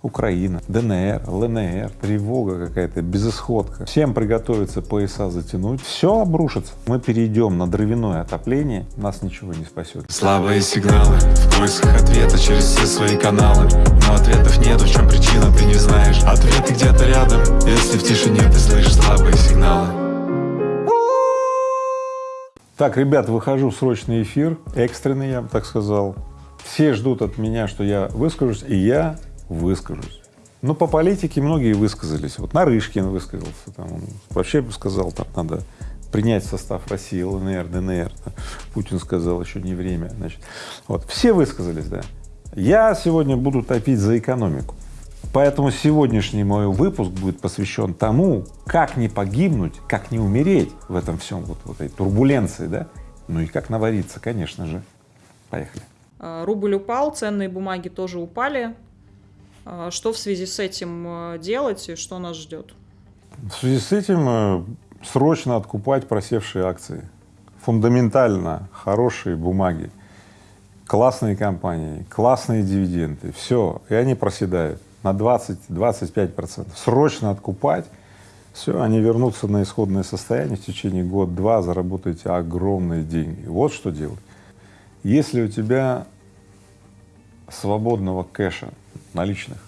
Украина, ДНР, ЛНР, тревога какая-то, безысходка. Всем приготовиться пояса затянуть, все обрушится. Мы перейдем на дровяное отопление, нас ничего не спасет. Слабые сигналы в поисках ответа через все свои каналы Но ответов нет, в чем причина, ты не знаешь Ответы где-то рядом, если в тишине ты слышишь слабые сигналы Так, ребят, выхожу в срочный эфир, экстренный, я бы так сказал. Все ждут от меня, что я выскажусь, и я выскажусь. Ну, по политике многие высказались. Вот Нарышкин высказался, там, он вообще сказал, там надо принять состав России, ЛНР, ДНР. Путин сказал, еще не время, значит. Вот, все высказались, да. Я сегодня буду топить за экономику. Поэтому сегодняшний мой выпуск будет посвящен тому, как не погибнуть, как не умереть в этом всем, вот, вот этой турбуленции, да, ну и как навариться, конечно же. Поехали. А, Рубль упал, ценные бумаги тоже упали. А, Что в связи с этим э, делать и что нас ждет? В связи с этим э, срочно откупать просевшие акции. Фундаментально хорошие бумаги, классные компании, классные дивиденды, все, и они проседают на 20-25 процентов. Срочно откупать, все, они вернутся на исходное состояние в течение год-два, заработаете огромные деньги. Вот что делать. Если у тебя свободного кэша наличных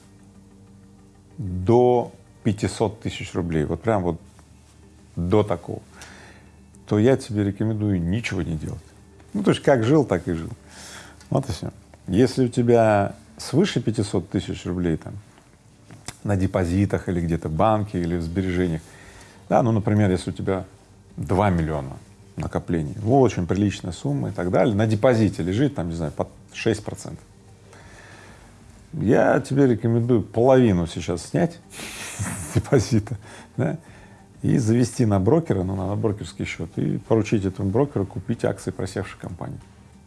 до 500 тысяч рублей, вот прям вот до такого, то я тебе рекомендую ничего не делать. Ну, то есть как жил, так и жил. Вот и все. Если у тебя свыше 500 тысяч рублей там на депозитах или где-то в банке или в сбережениях, да, ну, например, если у тебя 2 миллиона накоплений, очень приличная сумма и так далее, на депозите лежит там, не знаю, под 6 процентов. Я тебе рекомендую половину сейчас снять депозита, да, и завести на брокера, ну, на брокерский счет, и поручить этому брокеру купить акции просевшей компании.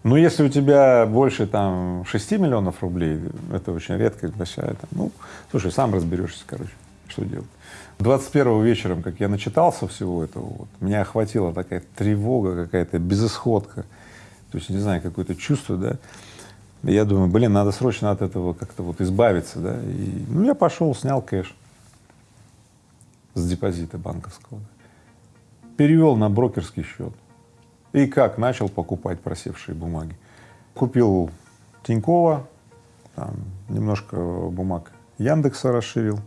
Ну, если у тебя больше там 6 миллионов рублей, это очень редкость большая, там, ну, слушай, сам разберешься, короче, что делать. 21 вечером, как я начитался всего этого, вот, меня охватила такая тревога какая-то, безысходка, то есть, не знаю, какое-то чувство, да, я думаю, блин, надо срочно от этого как-то вот избавиться, да, и, ну, я пошел, снял кэш с депозита банковского, перевел на брокерский счет, и как начал покупать просевшие бумаги. Купил Тинькова, там, немножко бумаг Яндекса расширил,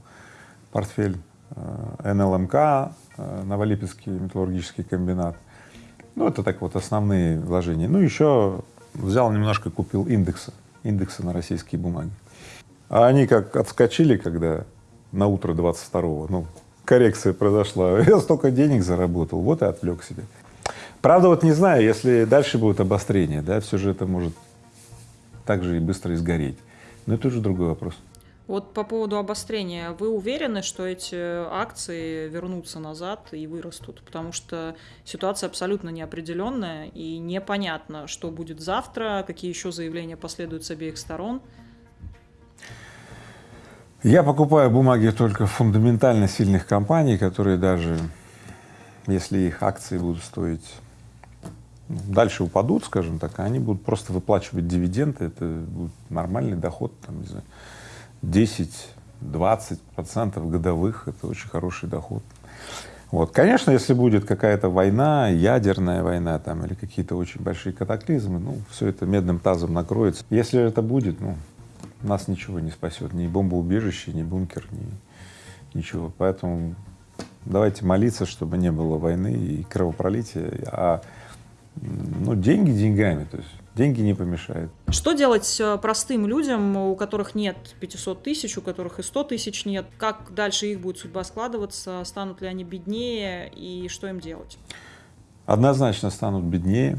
портфель, э, НЛМК, э, Новолипецкий металлургический комбинат. Ну, это так вот основные вложения. Ну, еще взял немножко, купил индекса, индекса на российские бумаги. А они как отскочили, когда на утро 22-го, ну, коррекция произошла, я столько денег заработал, вот и отвлек себя. Правда, вот не знаю, если дальше будет обострение, да, все же это может так же и быстро изгореть. Но это уже другой вопрос. Вот по поводу обострения, вы уверены, что эти акции вернутся назад и вырастут? Потому что ситуация абсолютно неопределенная и непонятно, что будет завтра, какие еще заявления последуют с обеих сторон. Я покупаю бумаги только фундаментально сильных компаний, которые даже если их акции будут стоить ну, дальше упадут, скажем так, они будут просто выплачивать дивиденды, это будет нормальный доход, там, не знаю, 10-20 процентов годовых, это очень хороший доход. Вот. Конечно, если будет какая-то война, ядерная война там или какие-то очень большие катаклизмы, ну, все это медным тазом накроется. Если это будет, ну, нас ничего не спасет, ни бомбоубежище, ни бункер, ни ничего. Поэтому давайте молиться, чтобы не было войны и кровопролития, а ну, деньги деньгами, то есть деньги не помешают. Что делать э, простым людям, у которых нет 500 тысяч, у которых и 100 тысяч нет? Как дальше их будет судьба складываться? Станут ли они беднее и что им делать? Однозначно станут беднее,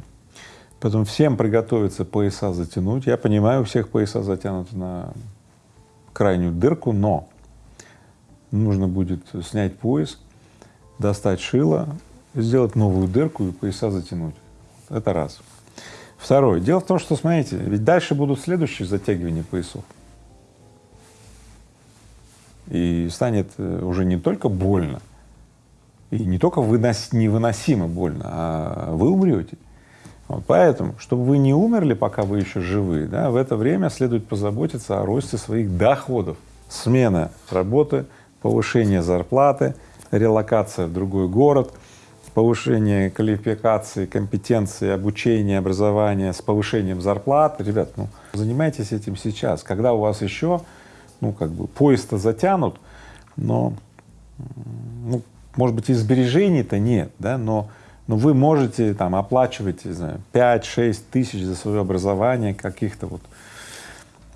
поэтому всем приготовиться пояса затянуть. Я понимаю, у всех пояса затянуты на крайнюю дырку, но нужно будет снять пояс, достать шило, сделать новую дырку и пояса затянуть. Это раз. Второе. Дело в том, что, смотрите, ведь дальше будут следующие затягивания поясов. И станет э, уже не только больно, и не только вынос, невыносимо больно, а вы умрете. Вот поэтому, чтобы вы не умерли, пока вы еще живы, да, в это время следует позаботиться о росте своих доходов. смена работы, повышение зарплаты, релокация в другой город, повышение квалификации, компетенции, обучения, образования с повышением зарплат. Ребят, ну, занимайтесь этим сейчас, когда у вас еще, ну, как бы, поезд-то затянут, но, ну, может быть, и сбережений-то нет, да, но, но вы можете там оплачивать, не знаю, 5-6 тысяч за свое образование каких-то вот,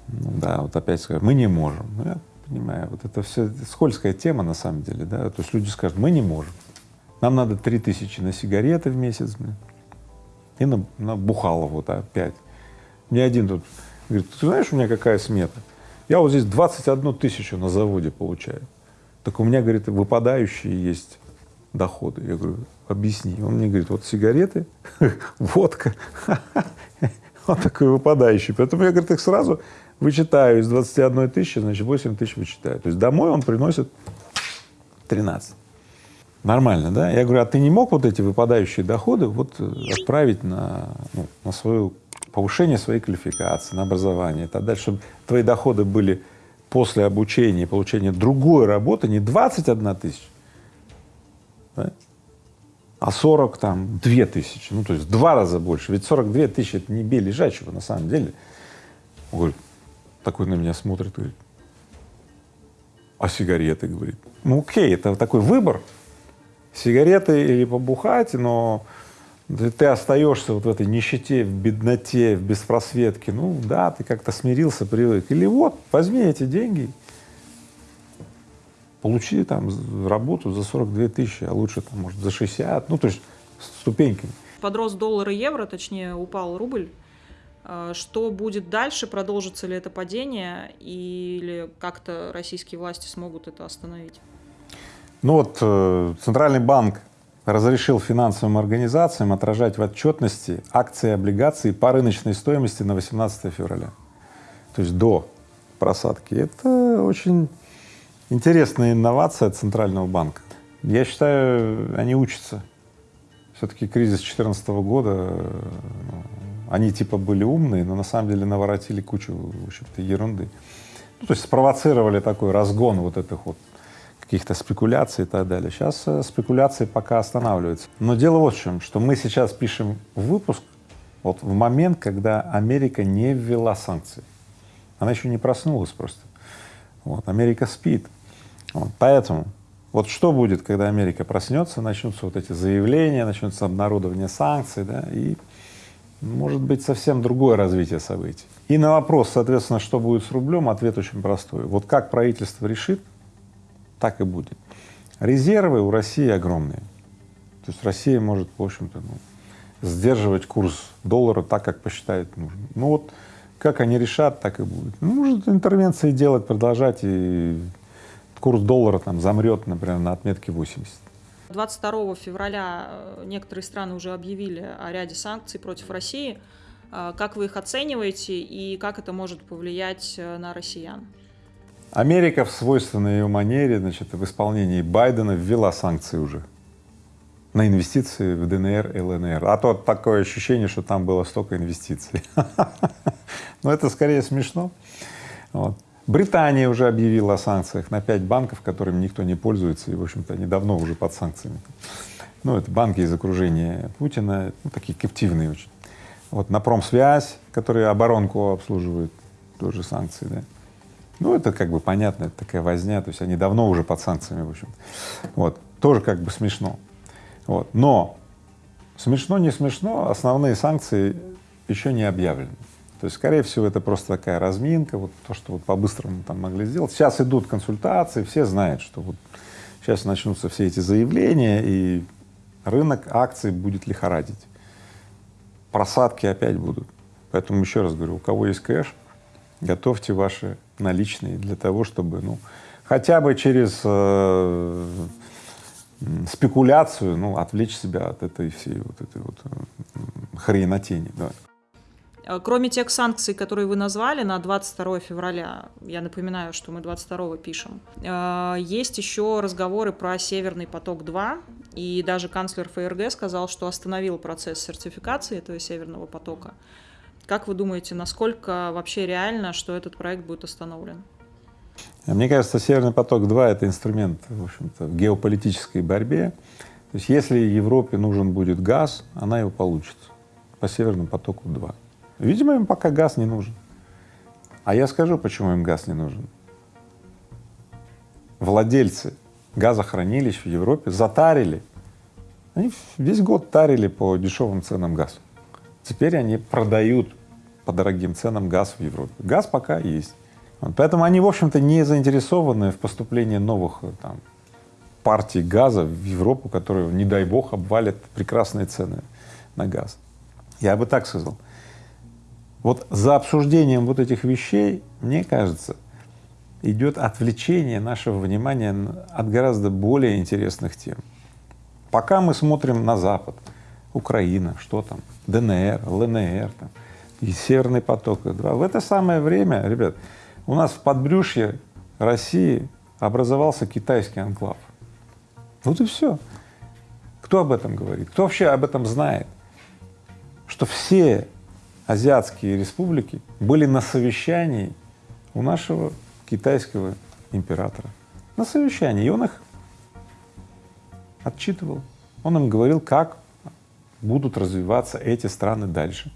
ну, да, вот опять скажу, мы не можем. Ну, я понимаю, вот это все скользкая тема на самом деле, да, то есть люди скажут, мы не можем, нам надо три тысячи на сигареты в месяц, и на, на бухало вот опять. Мне один тут говорит, ты знаешь, у меня какая смета? Я вот здесь 21 тысячу на заводе получаю. Так у меня, говорит, выпадающие есть доходы. Я говорю, объясни. Он мне говорит, вот сигареты, водка, вот такой выпадающий. Поэтому я, говорит, их сразу вычитаю из 21 тысячи, значит, 8 тысяч вычитаю. То есть домой он приносит 13. Нормально, да? Я говорю, а ты не мог вот эти выпадающие доходы вот э, отправить на, ну, на свое повышение своей квалификации, на образование и так далее, чтобы твои доходы были после обучения и получения другой работы не 21 тысяча, да? а 40 там 2 тысячи, ну то есть два раза больше. Ведь 42 тысячи это не бей лежачего на самом деле. Он говорит, такой на меня смотрит, говорит, а сигареты, говорит. Ну окей, это такой выбор, сигареты или побухать, но ты остаешься вот в этой нищете, в бедноте, в беспросветке. Ну да, ты как-то смирился, привык. Или вот, возьми эти деньги, получи там работу за 42 тысячи, а лучше там, может, за 60, ну то есть ступеньками. Подрос доллар и евро, точнее упал рубль. А, что будет дальше? Продолжится ли это падение или как-то российские власти смогут это остановить? Ну вот э, Центральный банк разрешил финансовым организациям отражать в отчетности акции и облигации по рыночной стоимости на 18 февраля, то есть до просадки. Это очень интересная инновация Центрального банка. Я считаю, они учатся. Все-таки кризис 2014 года, ну, они типа были умные, но на самом деле наворотили кучу, в общем-то, ерунды. Ну, то есть спровоцировали такой разгон вот этих вот каких-то спекуляций и так далее. Сейчас э, спекуляции пока останавливаются. Но дело вот в чем, что мы сейчас пишем выпуск вот в момент, когда Америка не ввела санкции. Она еще не проснулась просто. Вот, Америка спит. Вот, поэтому вот что будет, когда Америка проснется, начнутся вот эти заявления, начнется обнародование санкций, да, и может быть совсем другое развитие событий. И на вопрос, соответственно, что будет с рублем, ответ очень простой. Вот как правительство решит, так и будет. Резервы у России огромные. То есть Россия может, в общем-то, ну, сдерживать курс доллара так, как посчитает нужно. Ну вот как они решат, так и будет. Ну, может интервенции делать, продолжать, и курс доллара там замрет, например, на отметке 80. 22 февраля э, некоторые страны уже объявили о ряде санкций против России. Э, как вы их оцениваете и как это может повлиять э, на россиян? Америка в свойственной ее манере, значит, в исполнении Байдена ввела санкции уже на инвестиции в ДНР и ЛНР. А то такое ощущение, что там было столько инвестиций. Но это скорее смешно. Британия уже объявила о санкциях на пять банков, которыми никто не пользуется, и, в общем-то, они давно уже под санкциями. Ну, это банки из окружения Путина, ну, такие каптивные очень. Вот на промсвязь, которые оборонку обслуживают, тоже санкции, да. Ну, это как бы понятно, это такая возня, то есть они давно уже под санкциями, в общем. Вот, тоже как бы смешно. Вот, но смешно, не смешно, основные санкции еще не объявлены. То есть, скорее всего, это просто такая разминка, вот то, что вот по-быстрому там могли сделать. Сейчас идут консультации, все знают, что вот сейчас начнутся все эти заявления, и рынок акций будет лихорадить. Просадки опять будут. Поэтому еще раз говорю, у кого есть кэш, готовьте ваши наличные для того, чтобы, ну, хотя бы через э, спекуляцию, ну, отвлечь себя от этой всей вот этой вот хренотени, да. Э, кроме тех санкций, которые вы назвали на 22 февраля, я напоминаю, что мы 22 пишем, э, есть еще разговоры про Северный поток-2, и даже канцлер ФРГ сказал, что остановил процесс сертификации этого Северного потока. Как вы думаете, насколько вообще реально, что этот проект будет остановлен? Мне кажется, Северный поток-2 — это инструмент, в в геополитической борьбе. То есть если Европе нужен будет газ, она его получит по Северному потоку-2. Видимо, им пока газ не нужен. А я скажу, почему им газ не нужен. Владельцы газохранилищ в Европе затарили, они весь год тарили по дешевым ценам газ. Теперь они продают по дорогим ценам газ в Европе. Газ пока есть. Вот. Поэтому они, в общем-то, не заинтересованы в поступлении новых э, там, партий газа в Европу, которые, не дай бог, обвалят прекрасные цены на газ. Я бы так сказал. Вот за обсуждением вот этих вещей, мне кажется, идет отвлечение нашего внимания от гораздо более интересных тем. Пока мы смотрим на Запад, Украина, что там, ДНР, ЛНР, там, и Северный поток, в это самое время, ребят, у нас в подбрюшье России образовался китайский анклав. Вот и все. Кто об этом говорит? Кто вообще об этом знает? Что все азиатские республики были на совещании у нашего китайского императора. На совещании. И он их отчитывал. Он им говорил, как будут развиваться эти страны дальше.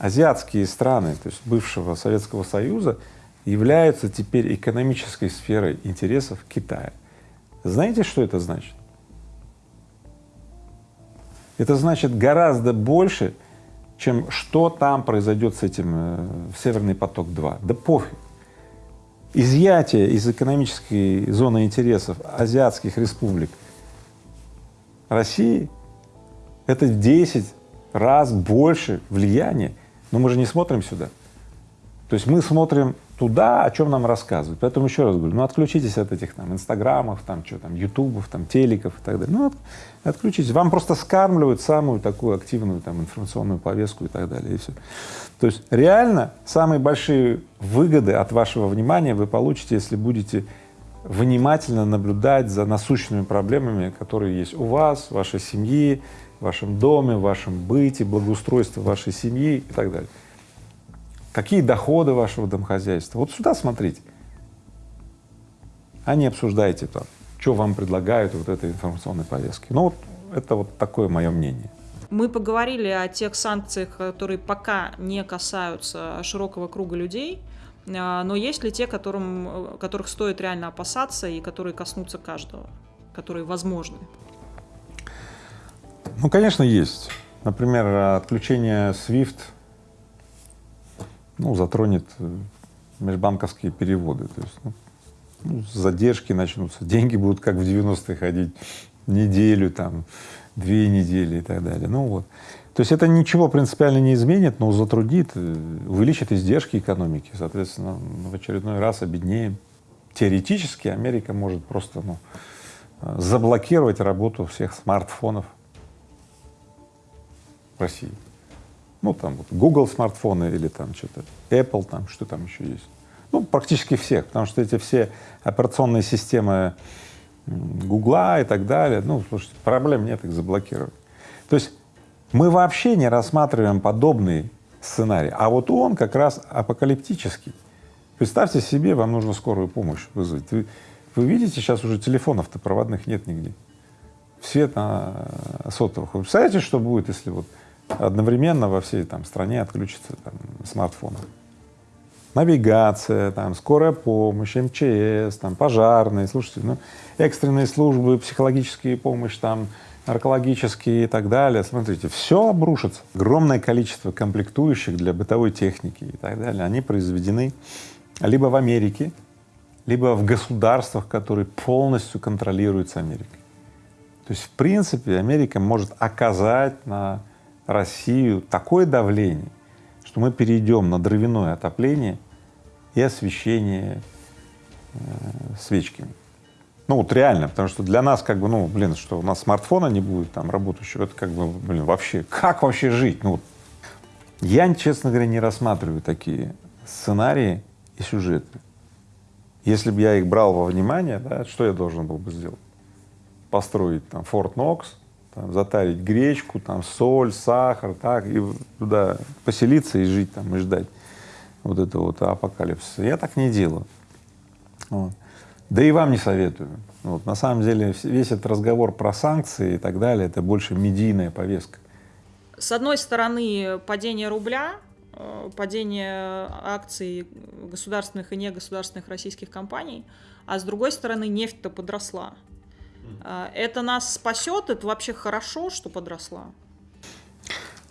Азиатские страны, то есть бывшего Советского Союза, являются теперь экономической сферой интересов Китая. Знаете, что это значит? Это значит гораздо больше, чем что там произойдет с этим э, Северный поток-2. Да пофиг. Изъятие из экономической зоны интересов азиатских республик России — это в 10 раз больше влияния. Но мы же не смотрим сюда. То есть мы смотрим туда, о чем нам рассказывают. Поэтому еще раз говорю, ну отключитесь от этих там инстаграмов, там что там, ютубов, там телеков и так далее. Ну от, отключитесь. Вам просто скармливают самую такую активную там информационную повестку и так далее, и все. То есть реально самые большие выгоды от вашего внимания вы получите, если будете внимательно наблюдать за насущными проблемами, которые есть у вас, вашей семьи, в вашем доме, в вашем быте, благоустройстве вашей семьи и так далее какие доходы вашего домохозяйства. Вот сюда смотрите, а не обсуждайте там, что вам предлагают вот этой информационной повестки. Ну вот это вот такое мое мнение. Мы поговорили о тех санкциях, которые пока не касаются широкого круга людей, а, но есть ли те, которым, которых стоит реально опасаться и которые коснутся каждого, которые возможны? Ну, конечно, есть. Например, отключение SWIFT ну, затронет э, межбанковские переводы. То есть, ну, ну, задержки начнутся, деньги будут как в 90-е ходить неделю, там, две недели и так далее. Ну вот. То есть это ничего принципиально не изменит, но затруднит, э, увеличит издержки экономики, соответственно, в очередной раз обеднеем. Теоретически Америка может просто ну, э, заблокировать работу всех смартфонов России. Ну, там вот Google смартфоны или там что-то, Apple там, что там еще есть. Ну, практически всех, потому что эти все операционные системы Гугла и так далее, ну, слушайте, проблем нет их заблокировать. То есть мы вообще не рассматриваем подобный сценарий, а вот он как раз апокалиптический. Представьте себе, вам нужно скорую помощь вызвать. Вы, вы видите, сейчас уже телефонов-то проводных нет нигде. Все на сотовых. Вы представляете, что будет, если вот одновременно во всей там стране отключится там, смартфон. Навигация, там, скорая помощь, МЧС, там, пожарные, слушайте, ну, экстренные службы, психологические помощь, там, наркологические и так далее. Смотрите, все обрушится. Огромное количество комплектующих для бытовой техники и так далее, они произведены либо в Америке, либо в государствах, которые полностью контролируются Америкой. То есть, в принципе, Америка может оказать на Россию такое давление, что мы перейдем на дровяное отопление и освещение э, свечками. Ну вот реально, потому что для нас как бы, ну блин, что у нас смартфона не будет там работающего, это как бы, блин, вообще, как вообще жить? Ну. Я, честно говоря, не рассматриваю такие сценарии и сюжеты. Если бы я их брал во внимание, да, что я должен был бы сделать? Построить там Форт Нокс, там, затарить гречку, там, соль, сахар, так, и туда поселиться и жить там, и ждать вот этого вот апокалипсиса. Я так не делаю. Вот. Да и вам не советую. Вот. На самом деле весь этот разговор про санкции и так далее, это больше медийная повестка. С одной стороны, падение рубля, э, падение акций государственных и негосударственных российских компаний, а с другой стороны, нефть-то подросла. А, это нас спасет? Это вообще хорошо, что подросла?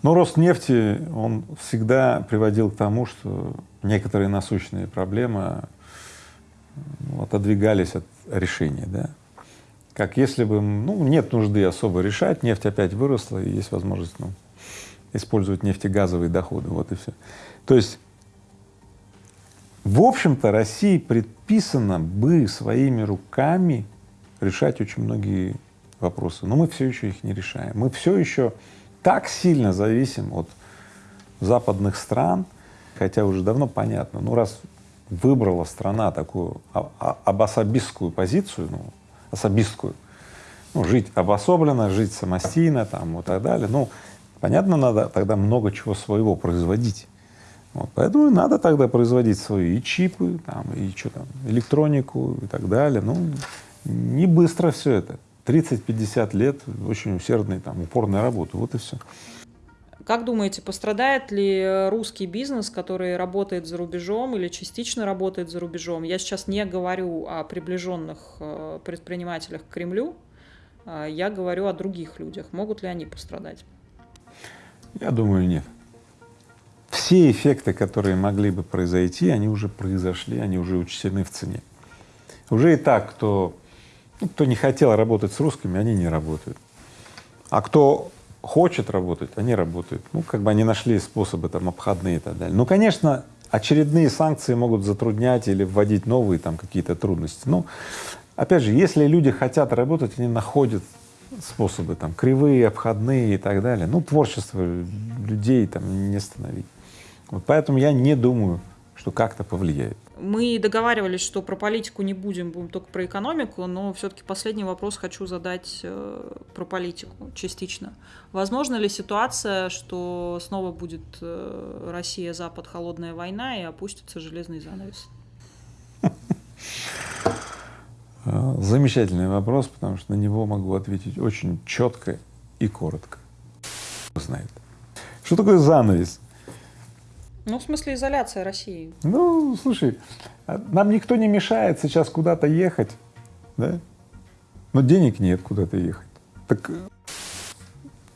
Ну, рост нефти, он всегда приводил к тому, что некоторые насущные проблемы ну, отодвигались от решения, да. Как если бы, ну, нет нужды особо решать, нефть опять выросла, и есть возможность, ну, использовать нефтегазовые доходы, вот и все. То есть, в общем-то, России предписано бы своими руками решать очень многие вопросы, но мы все еще их не решаем. Мы все еще так сильно зависим от западных стран, хотя уже давно понятно, ну раз выбрала страна такую обособистскую позицию, ну, особистскую, ну, жить обособленно, жить самостийно там и так далее, ну, понятно, надо тогда много чего своего производить. Вот, поэтому надо тогда производить свои и чипы, там, и что там, электронику и так далее. Ну, не быстро все это. 30-50 лет очень усердной, там, упорной работы. Вот и все. Как думаете, пострадает ли русский бизнес, который работает за рубежом или частично работает за рубежом? Я сейчас не говорю о приближенных э, предпринимателях к Кремлю, а я говорю о других людях. Могут ли они пострадать? Я думаю, нет. Все эффекты, которые могли бы произойти, они уже произошли, они уже учтены в цене. Уже и так, кто, ну, кто не хотел работать с русскими, они не работают. А кто хочет работать, они работают. Ну, как бы они нашли способы там обходные и так далее. Ну, конечно, очередные санкции могут затруднять или вводить новые там какие-то трудности. Но, опять же, если люди хотят работать, они находят способы, там, кривые, обходные и так далее. Ну, творчество людей там не остановить. Вот поэтому я не думаю, что как-то повлияет. Мы договаривались, что про политику не будем, будем только про экономику, но все-таки последний вопрос хочу задать э, про политику частично. Возможно ли ситуация, что снова будет э, Россия-Запад холодная война и опустится железный занавес? Замечательный вопрос, потому что на него могу ответить очень четко и коротко. Знает. Что такое занавес? Ну, в смысле изоляция России. Ну, слушай, а нам никто не мешает сейчас куда-то ехать, да? Но денег нет куда-то ехать. Так,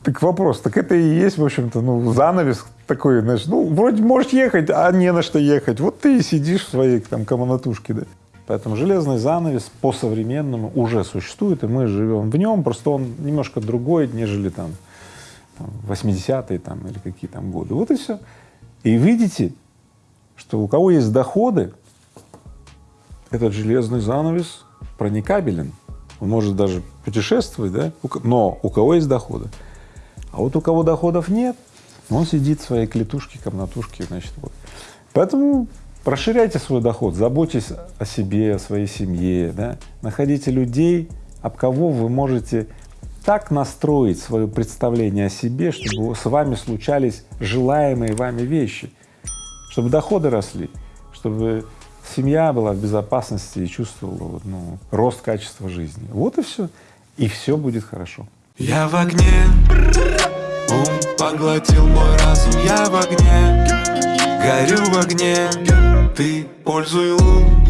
так вопрос, так это и есть, в общем-то, ну, занавес такой, знаешь, ну, вроде можешь ехать, а не на что ехать. Вот ты и сидишь в своей там комнатушке, да. Поэтому железный занавес по-современному уже существует, и мы живем в нем, просто он немножко другой, нежели там 80-е там или какие там годы. Вот и все. И видите, что у кого есть доходы, этот железный занавес проникабелен. Он может даже путешествовать, да, но у кого есть доходы. А вот у кого доходов нет, он сидит в своей клетушке, комнатушке, значит, вот. Поэтому расширяйте свой доход, заботьтесь о себе, о своей семье, да, находите людей, об кого вы можете так настроить свое представление о себе, чтобы с вами случались желаемые вами вещи, чтобы доходы росли, чтобы семья была в безопасности и чувствовала ну, рост качества жизни. Вот и все. И все будет хорошо. Я в огне, ум поглотил мой разум, я в огне, горю в огне, ты пользуй лун,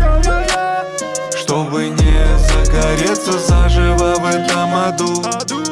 чтобы не загореться заживо в этом аду.